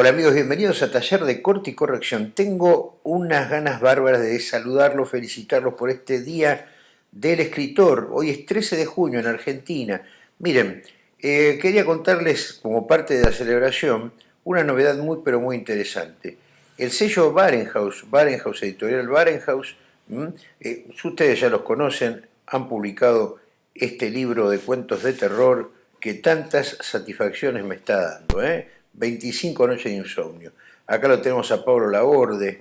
Hola amigos, bienvenidos a Taller de Corte y Corrección. Tengo unas ganas bárbaras de saludarlos, felicitarlos por este Día del Escritor. Hoy es 13 de junio en Argentina. Miren, eh, quería contarles como parte de la celebración una novedad muy pero muy interesante. El sello Barenhaus, Barenhaus Editorial Barenhaus, eh, ustedes ya los conocen, han publicado este libro de cuentos de terror que tantas satisfacciones me está dando. ¿eh? 25 noches de insomnio. Acá lo tenemos a Pablo Laborde.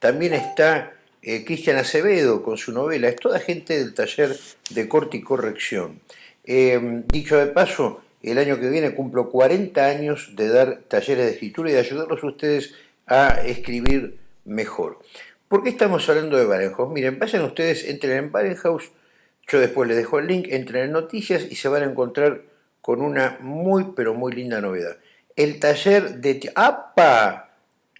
También está eh, Cristian Acevedo con su novela. Es toda gente del taller de corte y corrección. Em, dicho de paso, el año que viene cumplo 40 años de dar talleres de escritura y de ayudarlos a ustedes a escribir mejor. ¿Por qué estamos hablando de Barenhaus? Miren, vayan ustedes, entren en Barenhaus, yo después les dejo el link, entren en noticias y se van a encontrar con una muy pero muy linda novedad el taller de... ¡Apa!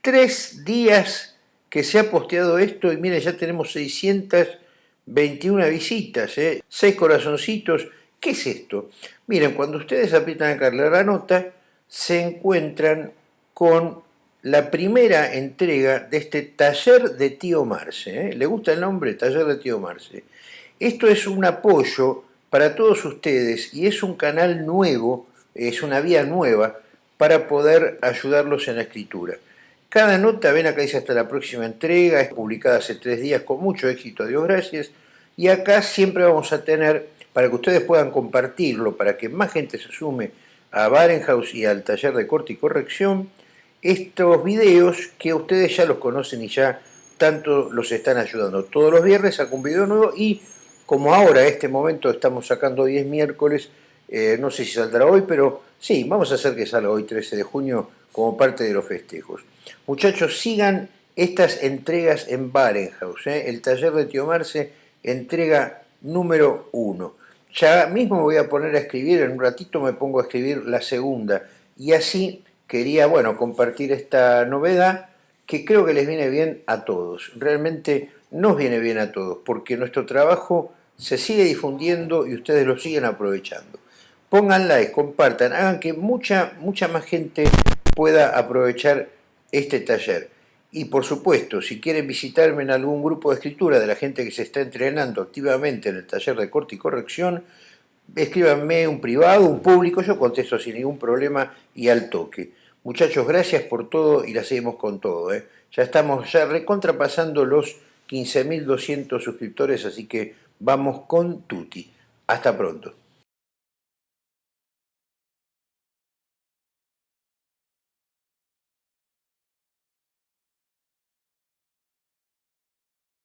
Tres días que se ha posteado esto y miren, ya tenemos 621 visitas, ¿eh? seis corazoncitos. ¿Qué es esto? Miren, cuando ustedes aprietan acá la nota, se encuentran con la primera entrega de este taller de Tío Marce. ¿eh? ¿Le gusta el nombre? Taller de Tío Marce. Esto es un apoyo para todos ustedes y es un canal nuevo, es una vía nueva para poder ayudarlos en la escritura. Cada nota, ven acá dice hasta la próxima entrega, es publicada hace tres días con mucho éxito, Dios gracias, y acá siempre vamos a tener, para que ustedes puedan compartirlo, para que más gente se sume a Barenhaus y al taller de corte y corrección, estos videos que ustedes ya los conocen y ya tanto los están ayudando. Todos los viernes saco un video nuevo y como ahora, en este momento, estamos sacando 10 miércoles, eh, no sé si saldrá hoy, pero Sí, vamos a hacer que salga hoy 13 de junio como parte de los festejos. Muchachos, sigan estas entregas en Barenhaus. ¿eh? El taller de Tío Marce, entrega número uno. Ya mismo me voy a poner a escribir, en un ratito me pongo a escribir la segunda. Y así quería, bueno, compartir esta novedad que creo que les viene bien a todos. Realmente nos viene bien a todos, porque nuestro trabajo se sigue difundiendo y ustedes lo siguen aprovechando pongan like, compartan, hagan que mucha, mucha más gente pueda aprovechar este taller. Y por supuesto, si quieren visitarme en algún grupo de escritura de la gente que se está entrenando activamente en el taller de corte y corrección, escríbanme un privado, un público, yo contesto sin ningún problema y al toque. Muchachos, gracias por todo y la seguimos con todo. ¿eh? Ya estamos ya recontrapasando los 15.200 suscriptores, así que vamos con tutti. Hasta pronto.